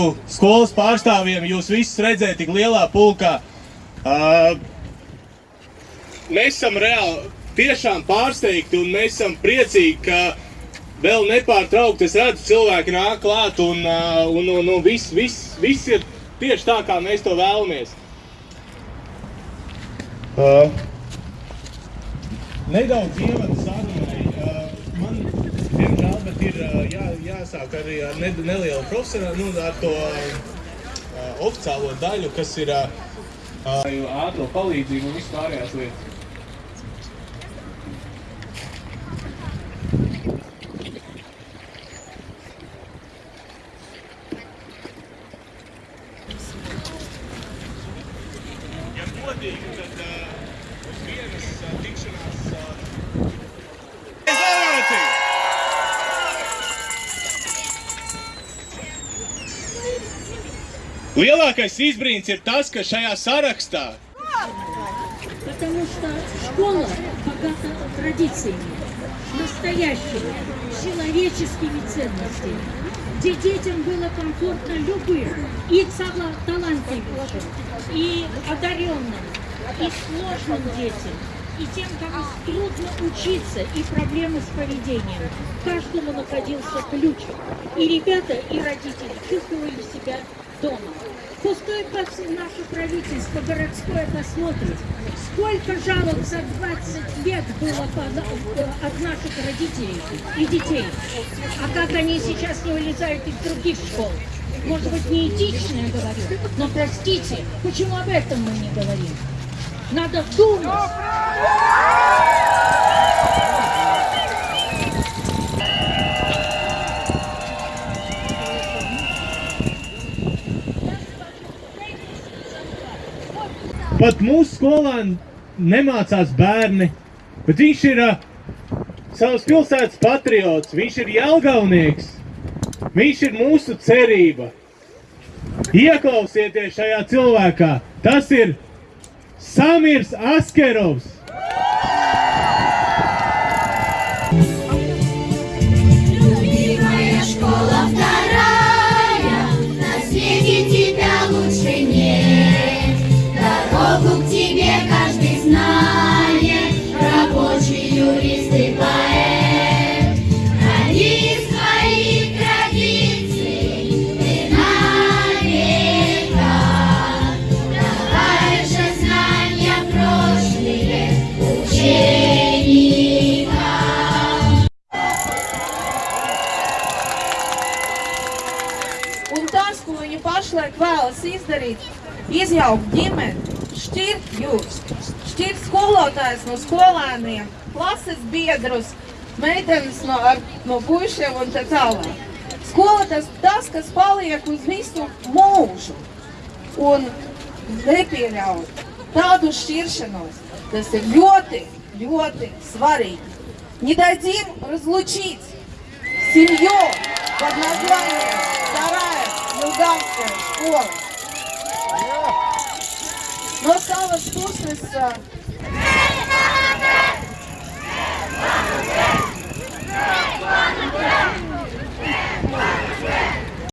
mūsu skolas pārstāvjiem jūs visus redzēt tik lielā pulkā. Uh, mēs esam reāli tiešām pārsteigti un mēs esam priecīgi, ka vēl nepārtraukti es redzu cilvēki nāk klāt un, uh, un, un, un viss, viss, viss ir tieši tā, kā mēs to vēlamies. Uh, nedaudz ievadu sarunai. Uh, man, diemžēl, bet ir jā, jāsāk arī ar ne, nelielu profesionālu, nu, ar to uh, oficiālo daļu, kas ir uh, ātro palīdzību un vispārējās lietas. Ja godīgi, tad uh, uz vienas uh, tikšanās uh, Lielākais izbrīns ir tas, ka šajā sarakstā Потому что школа богата традициями, настоящими, человеческими ценностями, где детям было комфортно любым, и тала- талантливейшим, и одаренным, и сложным детям, и тем, кому трудно учиться, и проблемы с поведением. Каждому находился ключ. И ребята, и родители чувствовали себя дома. Пос- наше правительство городское посмотрит, сколько жалоб за 20 лет было э, от наших родителей и детей. А как они сейчас не вылезают из других школ. Может быть, не этично я говорю, но простите, почему об этом мы не говорим? Надо думать. Pat mūsu skolā nemācās bērni, bet viņš ir uh, savas pilsētas patriots, viņš ir jelgaunieks, viņš ir mūsu cerība. Ieklausieties šajā cilvēkā, tas ir Samirs Askerovs. tas, ko viņa pašlaik vēlas izdarīt, izjaukt ģimeni, šķirt jūs, šķirt skolotājs no skolēniem, klases biedrus, meitenes no, ar, no puišiem un tā tālāk. Skola tas, tas, kas paliek uz visu mūžu un nepieļaut tādu šķiršanos, tas ir ļoti, ļoti svarīgi. Не дадим разлучить семью под названием Ну, Юлданська школа. Ну, Но стало скучно